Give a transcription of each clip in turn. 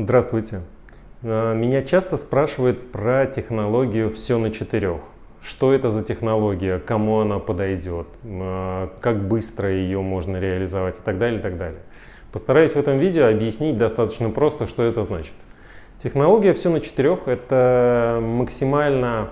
Здравствуйте. Э, меня часто спрашивают про технологию «все на четырех». Что это за технология, кому она подойдет, э, как быстро ее можно реализовать и так далее, и так далее. Постараюсь в этом видео объяснить достаточно просто, что это значит. Технология «все на четырех» — это максимально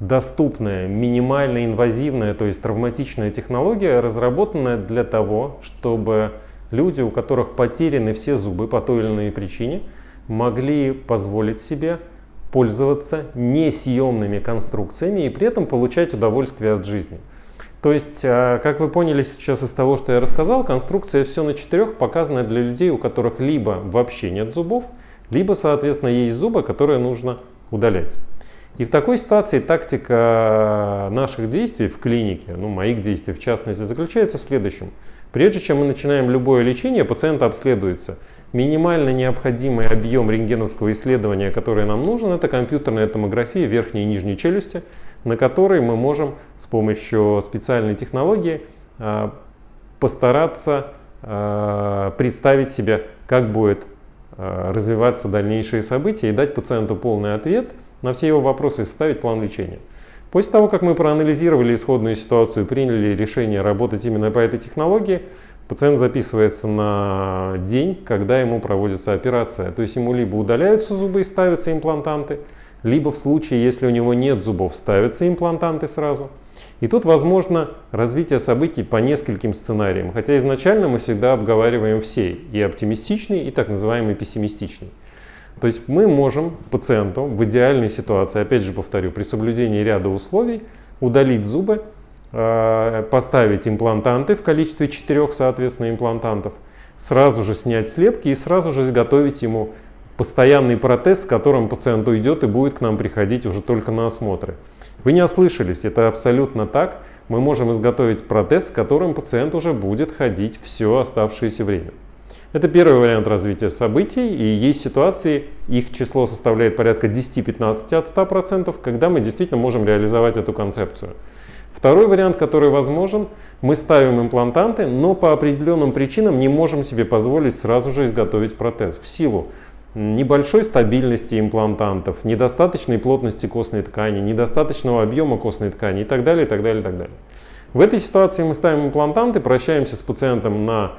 доступная, минимально инвазивная, то есть травматичная технология, разработанная для того, чтобы люди, у которых потеряны все зубы по той или иной причине, могли позволить себе пользоваться несъемными конструкциями и при этом получать удовольствие от жизни. То есть, а, как вы поняли сейчас из того, что я рассказал, конструкция все на четырех показана для людей, у которых либо вообще нет зубов, либо, соответственно, есть зубы, которые нужно удалять. И в такой ситуации тактика наших действий в клинике, ну моих действий в частности, заключается в следующем. Прежде чем мы начинаем любое лечение, пациент обследуется. Минимально необходимый объем рентгеновского исследования, который нам нужен, это компьютерная томография верхней и нижней челюсти, на которой мы можем с помощью специальной технологии а, постараться а, представить себе, как будет а, развиваться дальнейшие события и дать пациенту полный ответ – на все его вопросы и составить план лечения. После того, как мы проанализировали исходную ситуацию и приняли решение работать именно по этой технологии, пациент записывается на день, когда ему проводится операция. То есть ему либо удаляются зубы и ставятся имплантанты, либо в случае, если у него нет зубов, ставятся имплантанты сразу. И тут возможно развитие событий по нескольким сценариям, хотя изначально мы всегда обговариваем все, и оптимистичный, и так называемый пессимистичный. То есть мы можем пациенту в идеальной ситуации, опять же повторю, при соблюдении ряда условий, удалить зубы, э, поставить имплантанты в количестве четырех, соответственно, имплантантов, сразу же снять слепки и сразу же изготовить ему постоянный протез, с которым пациент уйдет и будет к нам приходить уже только на осмотры. Вы не ослышались, это абсолютно так. Мы можем изготовить протез, с которым пациент уже будет ходить все оставшееся время. Это первый вариант развития событий, и есть ситуации, их число составляет порядка 10-15 от 100%, когда мы действительно можем реализовать эту концепцию. Второй вариант, который возможен, мы ставим имплантанты, но по определенным причинам не можем себе позволить сразу же изготовить протез в силу небольшой стабильности имплантантов, недостаточной плотности костной ткани, недостаточного объема костной ткани и так далее, и так далее, и так далее. В этой ситуации мы ставим имплантанты, прощаемся с пациентом на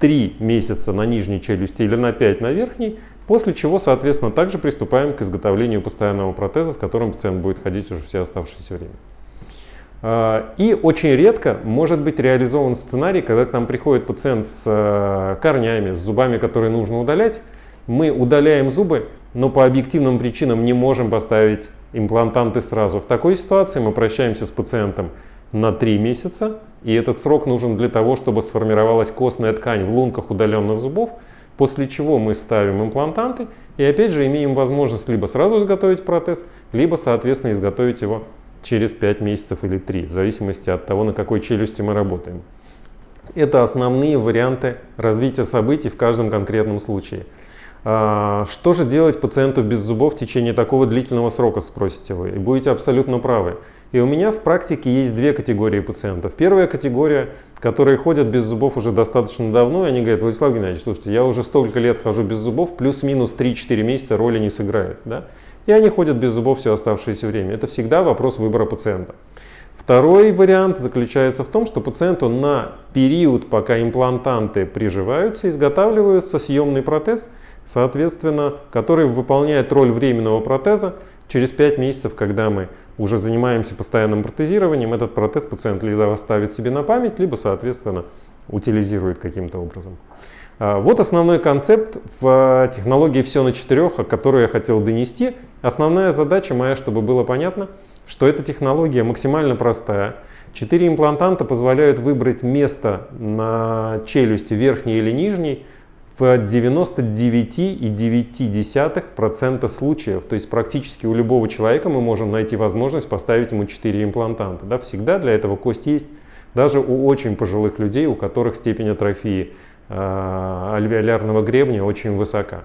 3 месяца на нижней челюсти или на 5 на верхней, после чего, соответственно, также приступаем к изготовлению постоянного протеза, с которым пациент будет ходить уже все оставшееся время. А, и очень редко может быть реализован сценарий, когда к нам приходит пациент с э, корнями, с зубами, которые нужно удалять. Мы удаляем зубы, но по объективным причинам не можем поставить имплантанты сразу. В такой ситуации мы прощаемся с пациентом на 3 месяца, и этот срок нужен для того, чтобы сформировалась костная ткань в лунках удаленных зубов, после чего мы ставим имплантанты и опять же имеем возможность либо сразу изготовить протез, либо соответственно изготовить его через 5 месяцев или 3, в зависимости от того, на какой челюсти мы работаем. Это основные варианты развития событий в каждом конкретном случае. А, что же делать пациенту без зубов в течение такого длительного срока, спросите вы. И будете абсолютно правы. И у меня в практике есть две категории пациентов. Первая категория, которые ходят без зубов уже достаточно давно, и они говорят, Владислав Геннадьевич, слушайте, я уже столько лет хожу без зубов, плюс-минус 3-4 месяца роли не сыграет. Да? И они ходят без зубов все оставшееся время. Это всегда вопрос выбора пациента. Второй вариант заключается в том, что пациенту на период, пока имплантанты приживаются, изготавливается съемный протез, соответственно, который выполняет роль временного протеза. Через 5 месяцев, когда мы уже занимаемся постоянным протезированием, этот протез пациент либо оставит себе на память, либо, соответственно, утилизирует каким-то образом. А, вот основной концепт в технологии «Все на четырех», о которой я хотел донести. Основная задача моя, чтобы было понятно, что эта технология максимально простая. Четыре имплантанта позволяют выбрать место на челюсти верхней или нижней в 99,9% случаев. То есть практически у любого человека мы можем найти возможность поставить ему 4 имплантанта. Да, всегда для этого кость есть. Даже у очень пожилых людей, у которых степень атрофии э, альвеолярного гребня очень высока.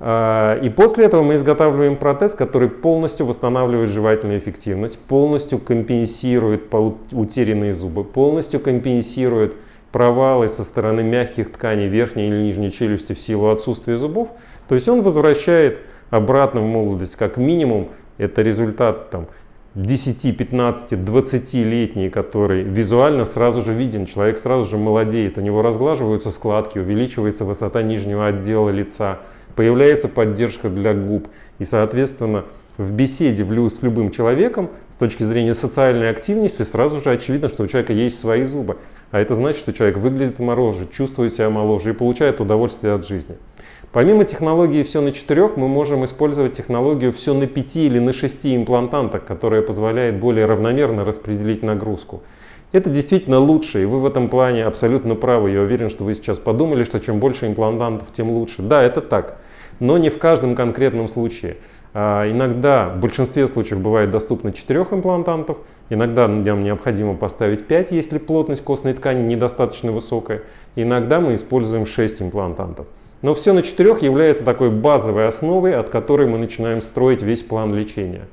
Э, и после этого мы изготавливаем протез, который полностью восстанавливает жевательную эффективность, полностью компенсирует утерянные зубы, полностью компенсирует провалы со стороны мягких тканей верхней или нижней челюсти в силу отсутствия зубов, то есть он возвращает обратно в молодость как минимум. Это результат там, 10, 15, 20-летний, который визуально сразу же виден, человек сразу же молодеет, у него разглаживаются складки, увеличивается высота нижнего отдела лица, появляется поддержка для губ и, соответственно, в беседе с любым человеком с точки зрения социальной активности сразу же очевидно, что у человека есть свои зубы. А это значит, что человек выглядит моложе, чувствует себя моложе и получает удовольствие от жизни. Помимо технологии «все на четырех» мы можем использовать технологию «все на пяти» или на шести имплантантах, которая позволяет более равномерно распределить нагрузку. Это действительно лучше, и вы в этом плане абсолютно правы. Я уверен, что вы сейчас подумали, что чем больше имплантантов, тем лучше. Да, это так, но не в каждом конкретном случае. А, иногда, в большинстве случаев бывает доступно 4 имплантантов, иногда нам необходимо поставить 5, если плотность костной ткани недостаточно высокая, иногда мы используем 6 имплантантов. Но все на 4 является такой базовой основой, от которой мы начинаем строить весь план лечения.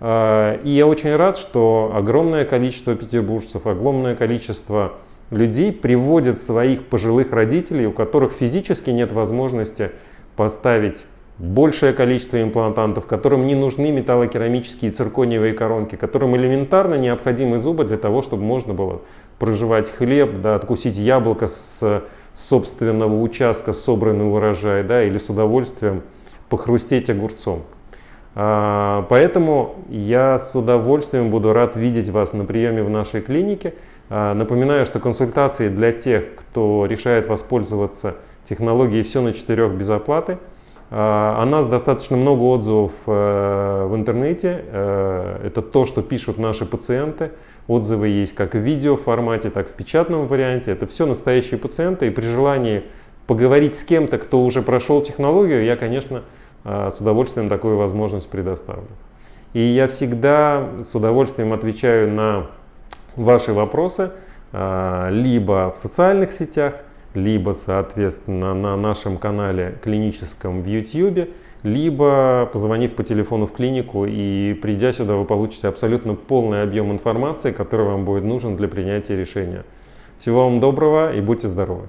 А, и я очень рад, что огромное количество петербуржцев, огромное количество людей приводят своих пожилых родителей, у которых физически нет возможности поставить большее количество имплантантов, которым не нужны металлокерамические циркониевые коронки, которым элементарно необходимы зубы для того, чтобы можно было проживать хлеб, да, откусить яблоко с собственного участка, собранный урожай, да, или с удовольствием похрустеть огурцом. А, поэтому я с удовольствием буду рад видеть вас на приеме в нашей клинике. А, напоминаю, что консультации для тех, кто решает воспользоваться технологией «Все на четырех без оплаты», о нас достаточно много отзывов э, в интернете. Э, это то, что пишут наши пациенты. Отзывы есть как в видео формате, так и в печатном варианте. Это все настоящие пациенты. И при желании поговорить с кем-то, кто уже прошел технологию, я, конечно, э, с удовольствием такую возможность предоставлю. И я всегда с удовольствием отвечаю на ваши вопросы либо в социальных сетях, либо, соответственно, на нашем канале клиническом в YouTube, либо позвонив по телефону в клинику и придя сюда, вы получите абсолютно полный объем информации, который вам будет нужен для принятия решения. Всего вам доброго и будьте здоровы!